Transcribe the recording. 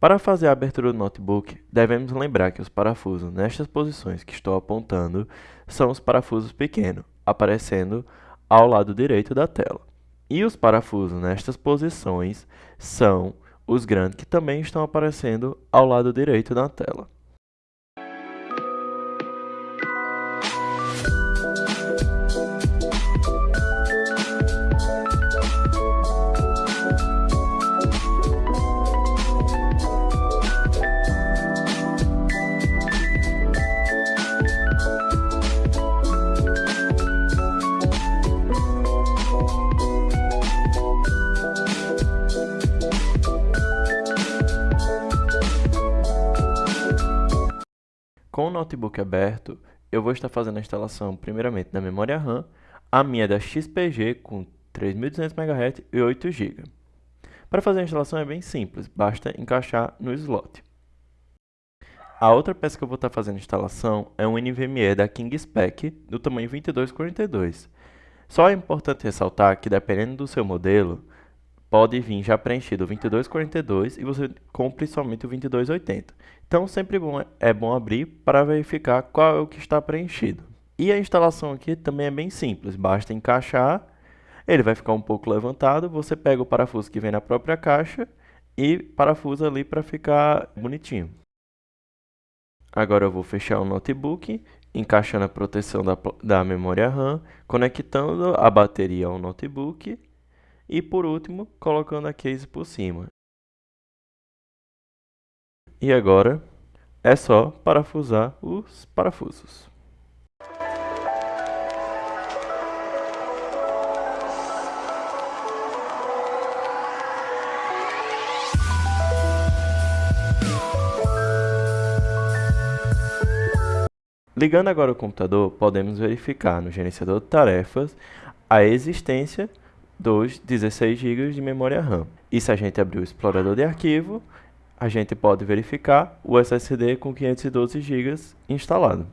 Para fazer a abertura do notebook, devemos lembrar que os parafusos nestas posições que estou apontando são os parafusos pequenos, aparecendo ao lado direito da tela. E os parafusos nestas posições são os grandes que também estão aparecendo ao lado direito da tela. Com o notebook aberto, eu vou estar fazendo a instalação primeiramente da memória RAM, a minha é da XPG com 3200 MHz e 8 GB. Para fazer a instalação é bem simples, basta encaixar no slot. A outra peça que eu vou estar fazendo a instalação é um NVMe da KingSpec do tamanho 2242. Só é importante ressaltar que dependendo do seu modelo, pode vir já preenchido o 2242 e você compre somente o 2280. Então, sempre bom, é bom abrir para verificar qual é o que está preenchido. E a instalação aqui também é bem simples, basta encaixar, ele vai ficar um pouco levantado, você pega o parafuso que vem na própria caixa e parafusa ali para ficar bonitinho. Agora eu vou fechar o notebook, encaixando a proteção da, da memória RAM, conectando a bateria ao notebook e por último, colocando a case por cima. E agora é só parafusar os parafusos. Ligando agora o computador, podemos verificar no gerenciador de tarefas a existência dos 16 GB de memória RAM. E se a gente abrir o explorador de arquivo, a gente pode verificar o SSD com 512 GB instalado.